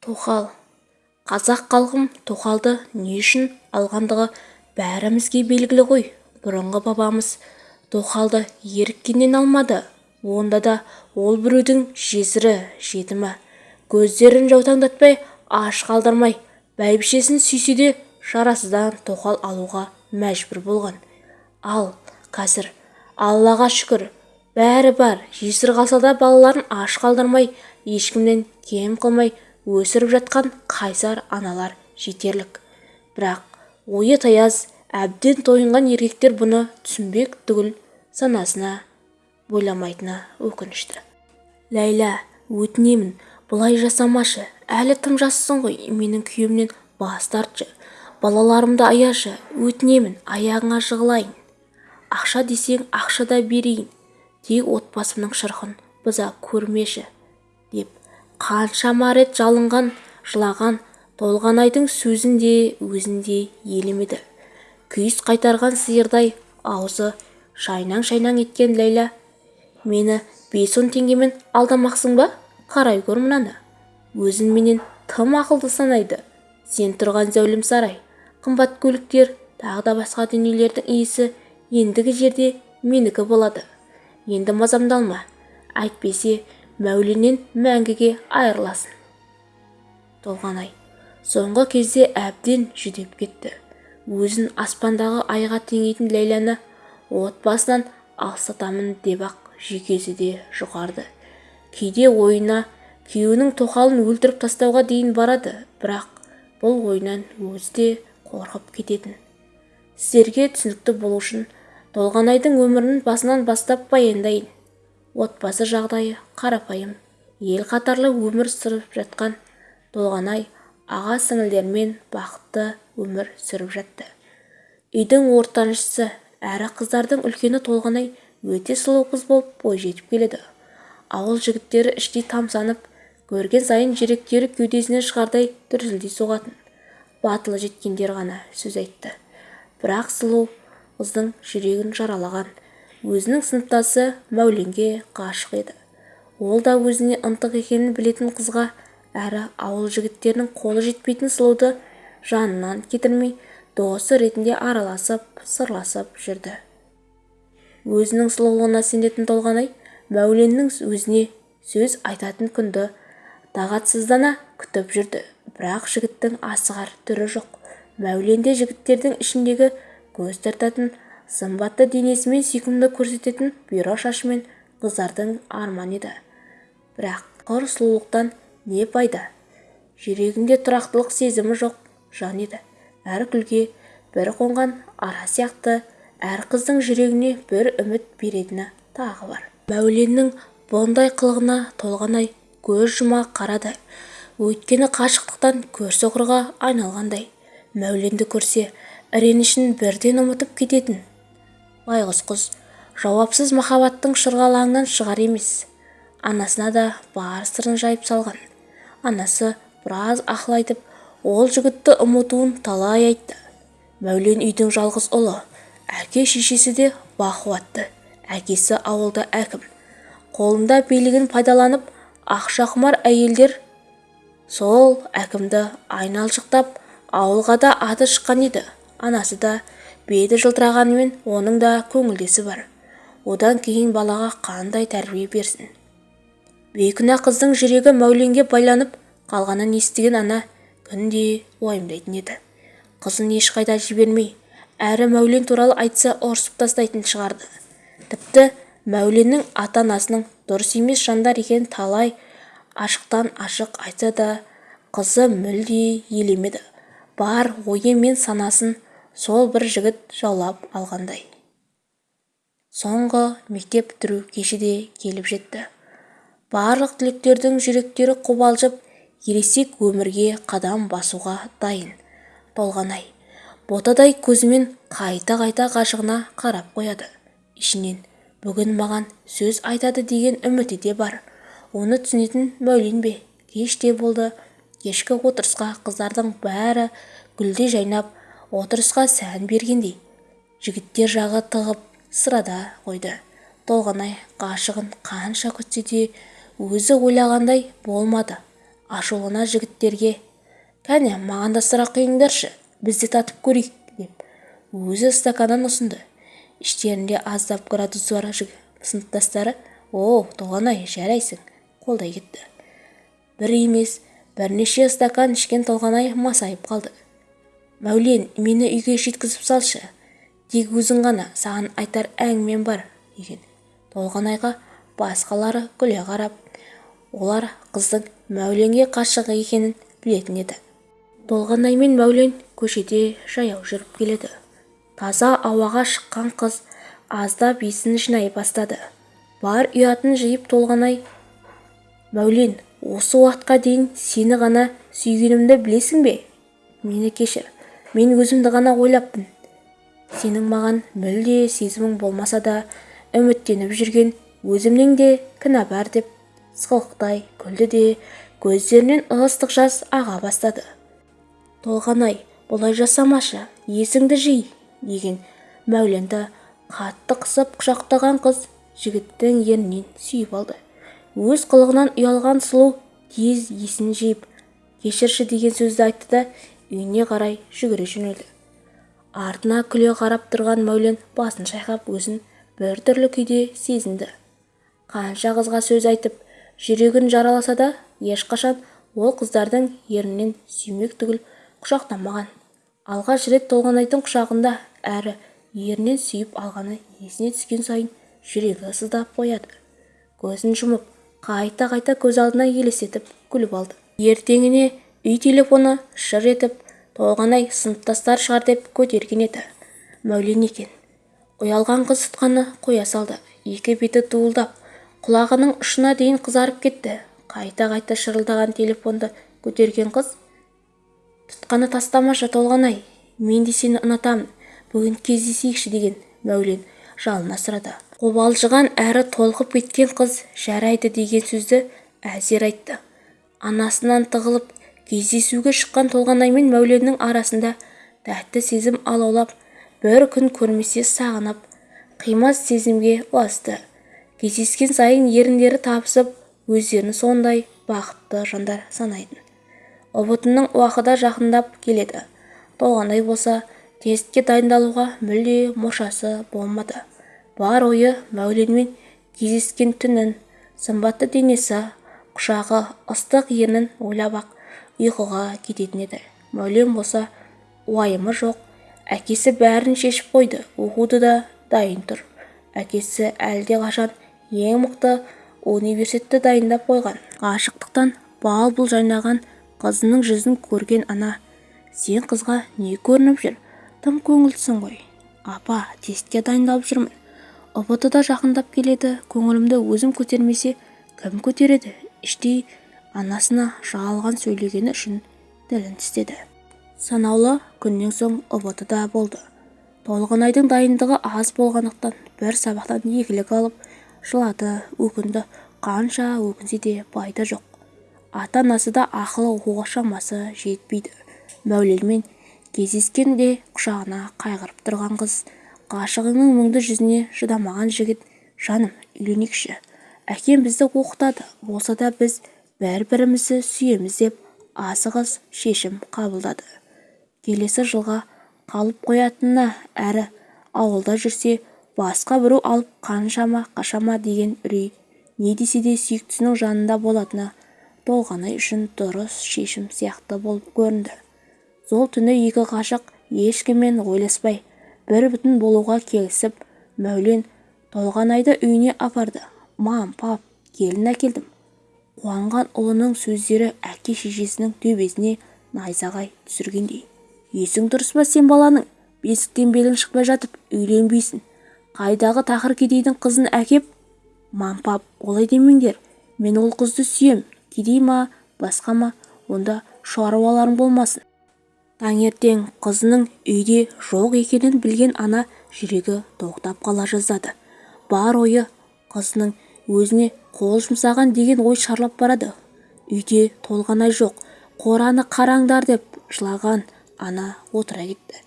тоқал. Қазақ халқым тоқалды не үшін алғандығы бәрімізге белгілі ғой. Бұрынғы бабамыз тоқалды еріккеннен алмады. Онда да ол біреудің жесірі жетімі. Көздерін жаутаңдатпай аш қалдырмай бәйбішесін сүйсе де шарасыздан тоқал алуға мәжбүр болған. Ал қазір аллаға шүкір бәрі бар. Жесір қалса да балаларын аш қалдырмай ешкімнен кем қылмай өсіріп жатқан қайсар аналар жетерлік. Бірақ ойы таяз әбден тойынған еркектер бұны түсінбек түгіл санасына бойламайтыны өкінішті. Ләйлә өтінемін. Бұлай жасамашы. Әлі тым жассың ғой. Менің күйеуімнен бас тартшы. Балаларымды аяшы. Өтінемін. Аяғыңа жығылайын. Ақша десең ақша да берейін. Тек отбасымның шырқын бұза көрмеші. Қаншама рет жалынған жылаған толғанайдың сөзін де өзін де елемеді күйіс қайтарған сиырдай аузы шайнаң-шайнаң еткен ләйлә мені бес он теңгемен алдамақсың ба? Қарай көр мынаны. Өзін менен тым ақылды санайды. Сен тұрған зәулім сарай қымбат көліктер тағы да басқа дүниелердің иесі ендігі жерде менікі болады. Енді мазамды алма. Әйтпесе мәуленнен мәңгіге айырыласың. Толғанай соңғы кезде әбден жүдеп кетті. Өзін аспандағы айға теңейтін ләйләні отбасынан алыстатамын деп-ақ жүйкесі де жұқарды кейде ойына күйеуінің тоқалын өлтіріп тастауға дейін барады бірақ бұл ойынан өзі де қорқып кететін. Сіздерге түсінікті болу үшін толғанайдың өмірін басынан бастап баяндайын. Отбасы жағдайы қарапайым ел қатарлы өмір сүріп жатқан толғанай аға сіңілдерімен бақытты өмір сүріп жатты. Үйдің ортаншысы әрі қыздардың үлкені толғанай өте сұлу қыз болып бойжетіп келеді. Ауыл жігіттері іштей тамсанып көрген сайын жүректері кеудесінен шығардай дүрсілдей соғатын. Батылы жеткендер ғана сөз айтты. Бірақ сұлу қыздың жүрегін жаралаған өзінің сыныптасы мәуленге ғашық еді. Ол да өзіне ынтық екенін білетін қызға әрі ауыл жігіттерінің қолы жетпейтін сұлуды жанынан кетірмей досы ретінде араласып сырласып жүрді. Өзінің сұлулығына сенетін толғанай мәуленнің өзіне сөз айтатын күнді тағатсыздана күтіп жүрді. Бірақ жігіттің асығар түрі жоқ. Мәуленде жігіттердің ішіндегі көз тартатын сымбатты денесімен сүйкімді көрсететін бұйра шашымен қыздардың арман еді. Бірақ құр сұлулықтан не пайда? Жүрегінде тұрақтылық сезімі жоқ жан еді. Әр күлге бір қонған ара сияқты әр қыздың жүрегіне бір үміт беретіні тағы бар. Мәуленнің бұндай қылығына толғанай көз жұма қарады. Өйткені қашықтықтан көрсоқырға айналғандай. Мәуленді көрсе іренішін бірден ұмытып кететін. Байғұс құс жауапсыз махаббаттың шырғалаңынан шығар емес. Анасына да бар сырын жайып салған. Анасы біраз ақыл айтып ол жігітті ұмытуын талай айтты. Мәулен үйдің жалғыз ұлы әке-шешесі де бақуатты әкесі ауылда әкім. Қолында билігін пайдаланып ақшақұмар әйелдер сол әкімді айналшықтап ауылға да аты шыққан еді. Анасы да беті жылтырағанымен оның да көңілдесі бар. Одан кейін балаға қандай тәрбие берсін? Бейкүнә қыздың жүрегі мәуленге байланып қалғанын естіген ана күнде уайымдайтын еді. Қызын ешқайда жібермей әрі мәулен туралы айтса ұрсып тастайтын шығарды. Тіпті мәуленнің ата-анасының дұрыс емес жандар екенін талай ашықтан ашық айтса да қызы мүлде елемеді. Бар ойы мен санасын сол бір жігіт жаулап алғандай. Соңғы мектеп бітіру кеші де келіп жетті. Барлық түлектердің жүректері қобалжып ересек өмірге қадам басуға дайын толғанай ботадай көзімен қайта-қайта ғашығына қарап қояды. Ішінен бүгін маған сөз айтады деген үміті де бар. Оны түсінетін мәулен бе? Кеш те болды. Кешкі отырысқа қыздардың бәрі гүлдей жайнап отырысқа сән бергендей жігіттер жағы тығып сырада қойды. Толғанай ғашығын қанша күтсе де өзі ойлағандай болмады. Ашулана жігіттерге кәне маған да сұрақ құйыңдаршы біз де татып көрейік деп өзі стаканын ұсынды. Іштерінде аздап градусы бар сыныптастары о толғанай жарайсың қолдай кетті. Бір емес бірнеше стакан ішкен толғанай масайып қалды. Мәулен мені үйге жеткізіп салшы тек өзің ғана саған айтар әңгімем бар деген. Толғанайға басқалары күле қарап олар қыздың мәуленге қашық екенін білетін еді толғанай мен мәулен көшеде жаяу жүріп келеді. Таза ауаға шыққан қыз аздап есін жинай бастады. Бар ұятын жиып толғанай мәулен осы уақытқа дейін сені ғана сүйгенімді білесің бе? Мені кешір мен өзімді ғана ойлаппын. Сенің маған мүлде сезімің болмаса да үміттеніп жүрген өзімнің де кінә бар деп сықылықтай күлді де көздерінен ыстық жас аға бастады. Толғанай бұлай жасамашы есіңді жи деген мәуленді қатты қысып құшақтаған қыз жігіттің ернінен сүйіп алды. Өз қылығынан ұялған сұлу тез есін жиып кешірші деген сөзді айтты да үйіне қарай жүгіре жөнелді. Артына күле қарап тұрған мәулен басын шайқап өзін біртүрлі күйде сезінді. Қанша қызға сөз айтып жүрегін жараласа да ешқашан ол қыздардың ернінен сүймек түгіл құшақтамаған. Алғаш рет толғанайдың құшағында әрі ернінен сүйіп алғаны есіне түскен сайын жүрегі сыздап қояды. Көзін жұмып қайта-қайта көз алдына елестетіп күліп алды. Ертеңіне үй телефоны шыр етіп толғанай сыныптастар шығар деп көтерген еді. Мәулен екен. Ұялған қыз тұтқаны қоя салды. Екі беті дуылдап құлағының ұшына дейін қызарып кетті. Қайта-қайта шырылдаған телефонды көтерген қыз тұтқаны тастамашы толғанай мен де сені ұнатамын бүгін кездесейікші деген мәулен жалына сұрады. Қобалжыған әрі толқып кеткен қыз жарайды деген сөзді әзер айтты. Анасынан тығылып кездесуге шыққан толғанай мен мәуленнің арасында тәтті сезім алаулап бір күн көрмесе сағынып қимас сезімге ұласты. Кездескен сайын еріндері табысып өздерін сондай бақытты жандар санайтын. Ұбт-ның уақыты да жақындап келеді. Толғанай болса тестке дайындалуға мүлде мұршасы болмады. Бар ойы мәуленмен кездескен түнін сымбатты денесі құшағы ыстық ернін ойлап-ақ ұйқыға кететін еді. Мәулен болса уайымы жоқ. Әкесі бәрін шешіп қойды. Оқуды да дайын тұр. Әкесі әлдеқашан ең мықты университетті дайындап қойған. Ғашықтықтан бал-бұл жайнаған қызының жүзін көрген ана сен қызға не көрініп жүр? Тым көңілдісің ғой. Апа тестке дайындалып жүрмін ұбт да жақындап келеді. Көңілімді өзім көтермесе кім көтереді? Іштей анасына жалған сөйлегені үшін тілін тістеді. Санаулы күннен соң ұбт да болды. Толғанайдың дайындығы аз болғандықтан бір сабақтан екілік алып жылады өкінді қанша өкінсе де пайда жоқ. Ата-анасы да ақылы шамасы жетпейді. Мәуленмен кездескенде құшағына қайғырып тұрған қыз ғашығыңның мұңды жүзіне шыдамаған жігіт жаным үйленейікші. Әкем бізді оқытады болса да біз бір-бірімізді сүйеміз деп асығыс шешім қабылдады. Келесі жылға қалып қоятынына әрі ауылда жүрсе басқа біреу алып қаншама қашама деген үрей не десе де сүйіктісінің жанында болатыны толғанай үшін дұрыс шешім сияқты болып көрінді. Сол түні екі ғашық ешкіммен ойласпай бір бүтін болуға келісіп мәулен толғанайды үйіне апарды. Мам пап келін әкелдім қуанған ұлының сөздері әке-шешесінің төбесіне найзағай түсіргендей. Есің дұрыс па сен баланың? Бесіктен белің шықпай жатып үйленбейсің. Қайдағы тақыр кедейдің қызын әкеп? Мам пап олай демеңдер. Мен ол қызды сүйем. Кедей ма басқа ма? Онда шаруаларың болмасын таңертең қызының үйде жоқ екенін білген ана жүрегі тоқтап қала жаздады. Бар ойы қызының өзіне қол жұмсаған деген ой шарлап барады. Үйде толғанай жоқ. Қораны қараңдар деп жылаған ана отыра кетті.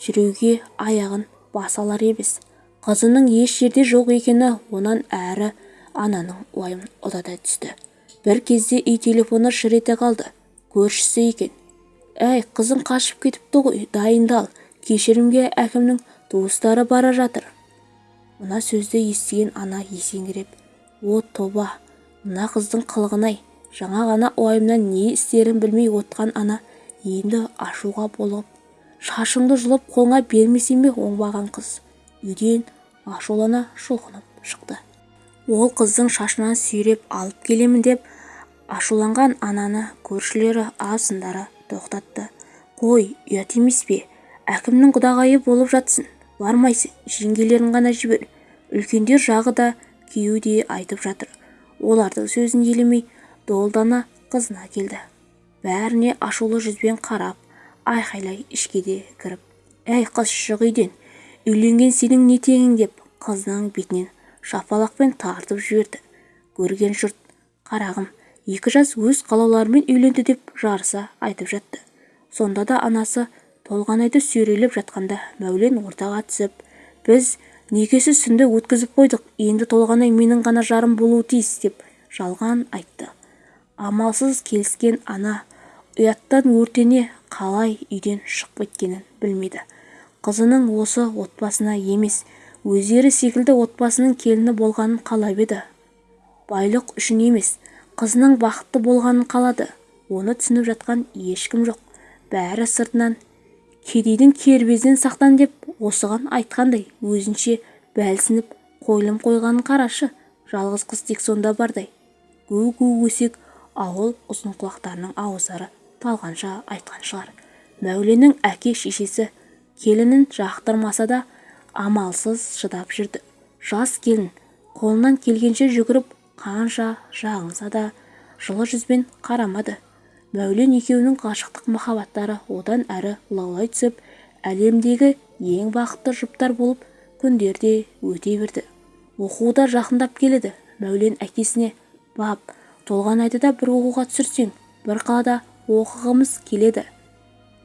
Жүруге аяғын баса алар емес. Қызының еш жерде жоқ екені онан әрі ананың уайымын ұладай түсті. Бір кезде үй телефоны шыр ете қалды. Көршісі екен. Әй қызың қашып кетіпті ғой дайындал. Кешірімге әкімнің туыстары бара жатыр мына сөзді естіген ана есеңгіреп о тоба мына қыздың қылығын-ай жаңа ғана уайымнан не істерін білмей отқан ана енді ашуға болып шашыңды жұлып қолыңа бермесем бе оңбаған қыз? Үйден ашулана шұлғынып шықты. Ол қыздың шашынан сүйреп алып келемін деп ашуланған ананы көршілері азындары тоқтатты. Қой ұят емес пе әкімнің құдағайы болып жатсын бармайсың жеңгелерін ғана жібер үлкендер жағы да күйеуі де айтып жатыр. Олардың сөзін елемей долдана қызына келді. Бәріне ашулы жүзбен қарап айқайлай ішке де кіріп әй қыз шық үйден үйленген сенің не теңің? деп қызының бетінен шапалақпен тартып жіберді. Көрген жұрт қарағым екі жас өз қалауларымен үйленді деп жарыса айтып жатты. Сонда да анасы толғанайды сүйрелеп жатқанда мәулен ортаға түсіп біз некесіз түнді өткізіп қойдық енді толғанай менің ғана жарым болуы тиіс деп жалған айтты. Амалсыз келіскен ана ұяттан өртене қалай үйден шығып кеткенін білмейді қызының осы отбасына емес өздері секілді отбасының келіні болғанын қалап еді. Байлық үшін емес қызының бақытты болғанын қалады. Оны түсініп жатқан ешкім жоқ. Бәрі сыртынан кедейдің кербезінен сақтан деп осыған айтқандай өзінше бәлсініп қойылым қойғанын қарашы. Жалғыз қыз тек сонда бардай. Гу-гу өсек ауыл ұзынқұлақтарының ауыздары талғанша айтқан шығар. Мәуленнің әке-шешесі келінін жақтырмаса да амалсыз шыдап жүрді. Жас келін қолынан келгенше жүгіріп қанша жағынса да жылы жүзбен қарамады. Мәулен екеуінің ғашықтық махаббаттары одан әрі лаулай түсіп әлемдегі ең бақытты жұптар болып күндер де өте берді. Оқуы да жақындап келеді. Мәулен әкесіне бап толғанайды да бір оқуға түсірсең бір қалада оқығымыз келеді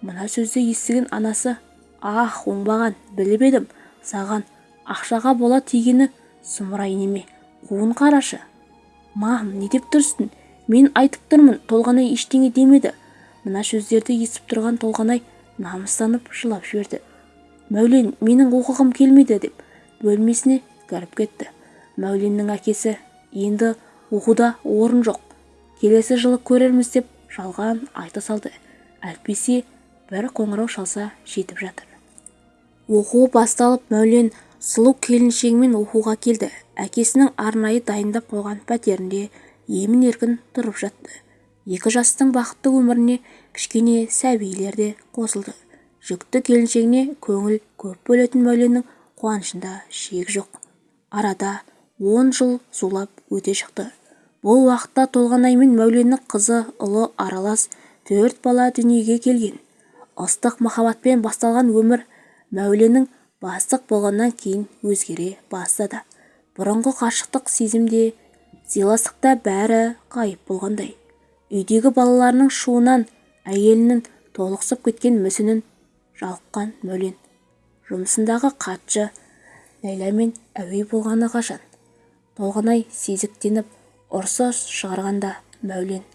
мына сөзді естіген анасы ах оңбаған біліп едім саған ақшаға бола тигені сұмырай неме қуын қарашы мам не деп тұрсың? Мен айтып тұрмын толғанай ештеңе демеді. Мына сөздерді естіп тұрған толғанай намыстанып жылап жіберді. Мәулен менің оқығым келмейді деп бөлмесіне кіріп кетті. Мәуленнің әкесі енді оқуда орын жоқ. Келесі жылы көрерміз деп жалған айта салды. Әйтпесе бір қоңырау шалса жетіп жатыр. Оқу басталып мәулен сұлу келіншегімен оқуға келді. Әкесінің арнайы дайындап қойған пәтерінде емін-еркін тұрып жатты. Екі жастың бақытты өміріне кішкене сәбилер де қосылды. Жүкті келіншегіне көңіл көп бөлетін мәуленнің қуанышында шек жоқ. Арада он жыл зулап өте шықты. Бұл уақытта толғанай мен мәуленнің қызы ұлы аралас төрт бала дүниеге келген. Ыстық махаббатпен басталған өмір мәуленнің бастық болғаннан кейін өзгере бастады. Бұрынғы қашықтық сезімде сыйластықта бәрі ғайып болғандай. Үйдегі балаларының шуынан әйелінің толықсып кеткен мүсінін жалыққан мәулен жұмысындағы хатшы ләйламен әуей болғаны қашан? Толғанай сезіктеніп ұрсы шығарғанда мәулен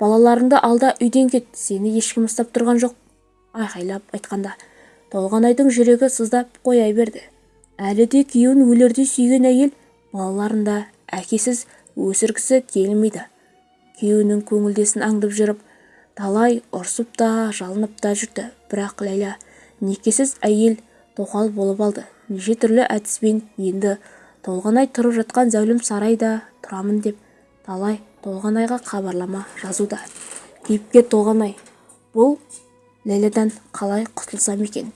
балаларыңды алда үйден кет сені ешкім ұстап тұрған жоқ айқайлап айтқанда. Толғанайдың жүрегі сыздап қоя берді. Әлі де күйеуін өлердей сүйген әйел балаларын да әкесіз өсіргісі келмейді. Күйеуінің көңілдесін аңдып жүріп талай ұрсып та жалынып та жүрді. Бірақ ләйлә некесіз әйел тоқал болып алды. Неше түрлі әдіспен енді толғанай тұрып жатқан зәулім сарайда тұрамын деп талай толғанайға хабарлама жазуда. Кейіпкер толғанай бұл ләйләдан қалай құтылсам екен?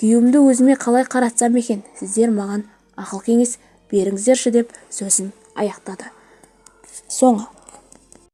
Күйеуімді өзіме қалай қаратсам екен? Сіздер маған ақыл-кеңес беріңіздерші деп сөзін аяқтады. 算了